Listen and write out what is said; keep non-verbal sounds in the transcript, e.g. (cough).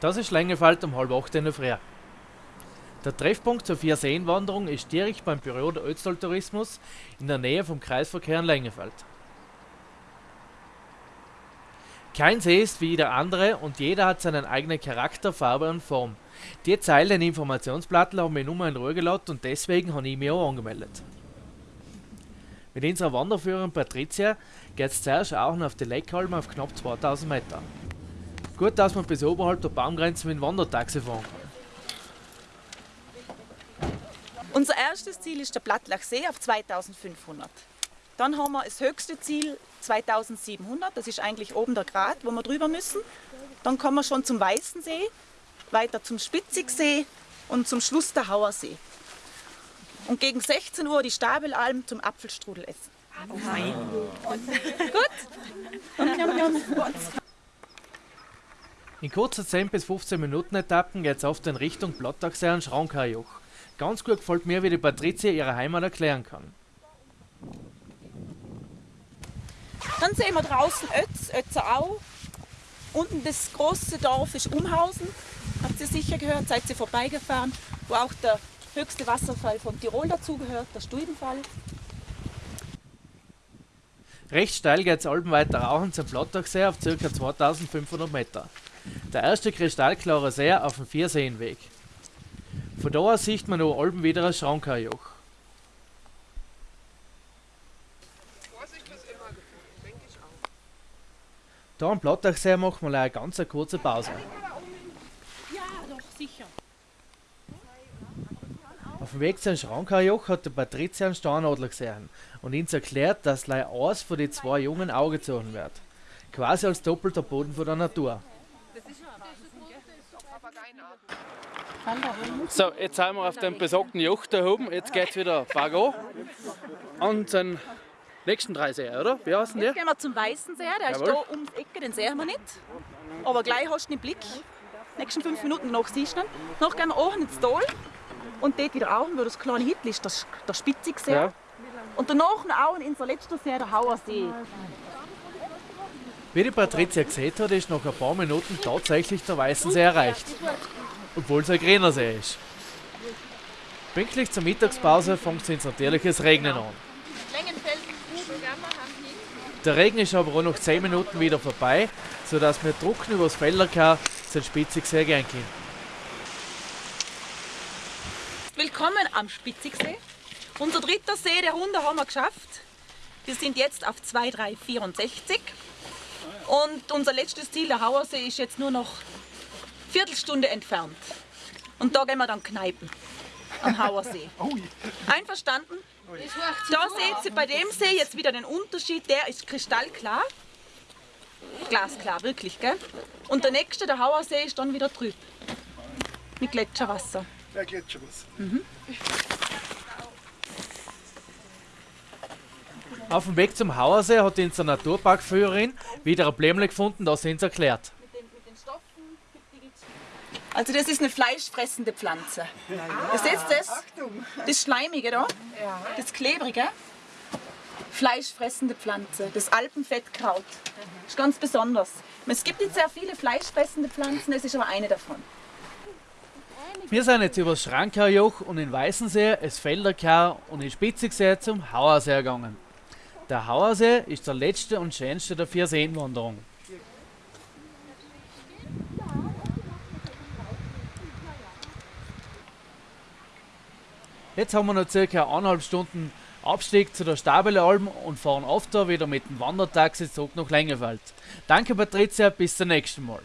Das ist Längefeld um halb acht in der Früh. Der Treffpunkt zur Vierseenwanderung ist direkt beim Büro der Ötztal Tourismus in der Nähe vom Kreisverkehr in Längefeld. Kein See ist wie der andere und jeder hat seinen eigenen Charakter, Farbe und Form. Die Zeilen Informationsblatt haben mich nur in Ruhe gelassen und deswegen habe ich mich auch angemeldet. Mit unserer Wanderführerin Patricia geht es zuerst auch auf die Leckalm auf knapp 2000 Meter. Gut, dass man bis oberhalb der Baumgrenze mit dem Wandertaxi fahren kann. Unser erstes Ziel ist der Plattlachsee auf 2500. Dann haben wir das höchste Ziel 2700, das ist eigentlich oben der Grat, wo wir drüber müssen. Dann kommen wir schon zum Weißensee, weiter zum Spitzigsee und zum Schluss der Hauersee. Und gegen 16 Uhr die Stabelalm zum Apfelstrudel essen. Oh mein. Gut? In kurzer 10 bis 15 Minuten Etappen geht es oft in Richtung Blottachsee und Schraunkarjoch. Ganz gut gefällt mir, wie die Patricia ihre Heimat erklären kann. Dann sehen wir draußen Ötz, Ötzerau. Unten das große Dorf ist Umhausen. Habt ihr sicher gehört, seid ihr vorbeigefahren, wo auch der höchste Wasserfall von Tirol dazugehört, der Stuibenfall. Recht steil geht es weiter rauchen zum Blottachsee auf ca. 2500 Meter. Der erste kristallklare See auf dem Vierseenweg. Von da aus sieht man noch Alpen wieder ein Schrankerjoch. Da am Blottachsee machen wir eine ganz kurze Pause. Ja, doch, sicher. Auf dem Weg zum Schrankerjoch hat der Patricia einen Steinadler gesehen und uns erklärt, dass gleich eins von den zwei Jungen Auge gezogen wird. Quasi als doppelter Boden von der Natur. So, jetzt sind wir auf dem besagten Joch da oben. Jetzt geht es wieder bergan. Und den nächsten drei Seen, oder? Wie heißen die? Jetzt gehen wir zum Weißen See, der ist Jawohl. da ums Ecke, den sehen wir nicht. Aber gleich hast du im Blick. Die nächsten fünf Minuten noch siehst du ihn. Danach gehen wir auch ins Tal und dort wieder auch, wo das kleine Hitl ist, das, der Spitzigsee. Ja. Und danach noch auch in unser letzter See, der Hauersee. Wie die Patricia gesehen hat, ist nach ein paar Minuten tatsächlich der Weißensee erreicht. Obwohl es ein grüner See ist. Pünktlich zur Mittagspause fängt es natürlich das Regnen an. Der Regen ist aber auch nach 10 Minuten wieder vorbei, sodass wir trocken übers Felderkar zum Spitzigsee gehen können. Willkommen am Spitzigsee. Unser dritter See der Runde haben wir geschafft. Wir sind jetzt auf 2364. Und unser letztes Ziel, der Hauersee, ist jetzt nur noch Viertelstunde entfernt. Und da gehen wir dann kneipen. Am Hauersee. (laughs) Einverstanden? Da seht ihr bei dem See jetzt wieder den Unterschied. Der ist kristallklar. Glasklar, wirklich, gell? Und der nächste, der Hauersee, ist dann wieder trüb. Mit Gletscherwasser. Ja, Gletscherwasser. Auf dem Weg zum Hauersee hat unsere Naturparkführerin wieder ein Blämle gefunden, das sie uns erklärt. Also das ist eine fleischfressende Pflanze. Ihr seht das? Das Schleimige da, das Klebrige. Fleischfressende Pflanze, das Alpenfettkraut. Das ist ganz besonders. Es gibt nicht sehr viele fleischfressende Pflanzen, das ist aber eine davon. Wir sind jetzt über das Schrankerjoch und in Weißensee, es Felderkar und in Spitzigsee zum Hauersee gegangen. Der Hauersee ist der letzte und schönste der vier Seenwanderungen. Jetzt haben wir noch circa eineinhalb Stunden Abstieg zu der Stabelalm und fahren oft wieder mit dem Wandertaxi zurück nach Längefeld. Danke Patricia, bis zum nächsten Mal.